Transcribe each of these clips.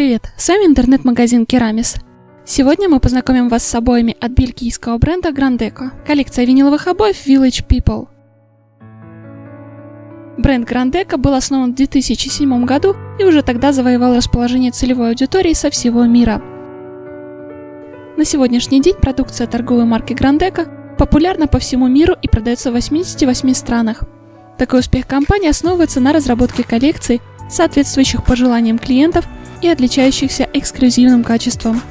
привет! С вами интернет-магазин Керамис. Сегодня мы познакомим вас с обоями от бельгийского бренда Grandeco. Коллекция виниловых обоев Village People. Бренд Grandeco был основан в 2007 году и уже тогда завоевал расположение целевой аудитории со всего мира. На сегодняшний день продукция торговой марки Grandeco популярна по всему миру и продается в 88 странах. Такой успех компании основывается на разработке коллекций, соответствующих пожеланиям клиентов и отличающихся эксклюзивным качеством.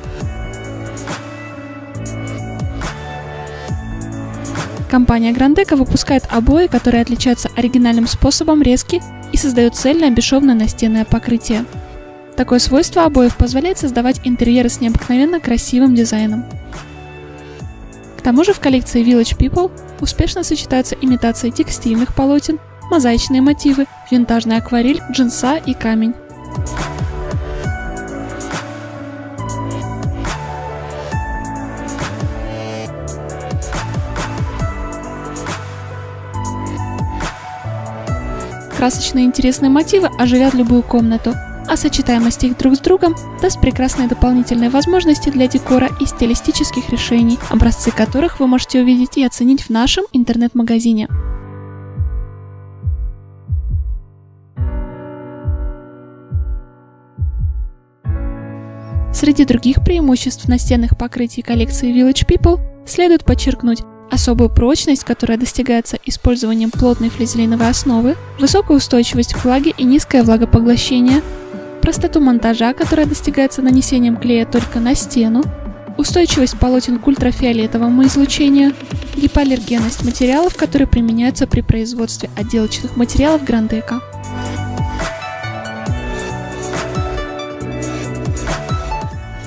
Компания Grandeco выпускает обои, которые отличаются оригинальным способом резки и создают цельное бесшовное настенное покрытие. Такое свойство обоев позволяет создавать интерьеры с необыкновенно красивым дизайном. К тому же в коллекции Village People успешно сочетаются имитация текстильных полотен, мозаичные мотивы, винтажная акварель, джинса и камень. Красочные интересные мотивы оживят любую комнату, а сочетаемость их друг с другом даст прекрасные дополнительные возможности для декора и стилистических решений, образцы которых вы можете увидеть и оценить в нашем интернет-магазине. Среди других преимуществ настенных покрытий коллекции Village People следует подчеркнуть особую прочность, которая достигается использованием плотной флизелиновой основы, высокую устойчивость к влаге и низкое влагопоглощение, простоту монтажа, которая достигается нанесением клея только на стену, устойчивость полотен к ультрафиолетовому излучению, гипоаллергенность материалов, которые применяются при производстве отделочных материалов Грандека.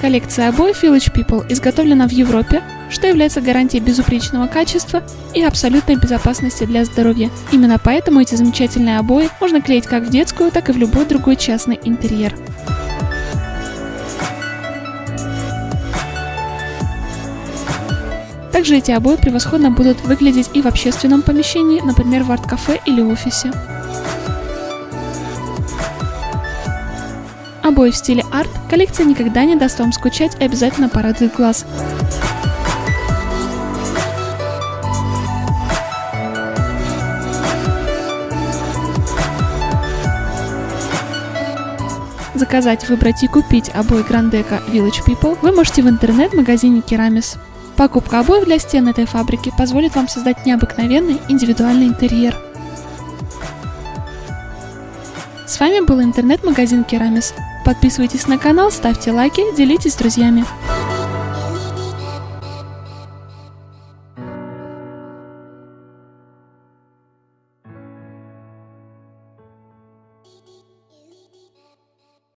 Коллекция обоев Village People изготовлена в Европе, что является гарантией безупречного качества и абсолютной безопасности для здоровья. Именно поэтому эти замечательные обои можно клеить как в детскую, так и в любой другой частный интерьер. Также эти обои превосходно будут выглядеть и в общественном помещении, например в арт-кафе или офисе. Обои в стиле арт коллекция никогда не даст вам скучать и обязательно порадует глаз. Заказать, выбрать и купить обои Грандека Village People вы можете в интернет-магазине Керамис. Покупка обоев для стен этой фабрики позволит вам создать необыкновенный индивидуальный интерьер. С вами был интернет-магазин Керамис. Подписывайтесь на канал, ставьте лайки, делитесь с друзьями.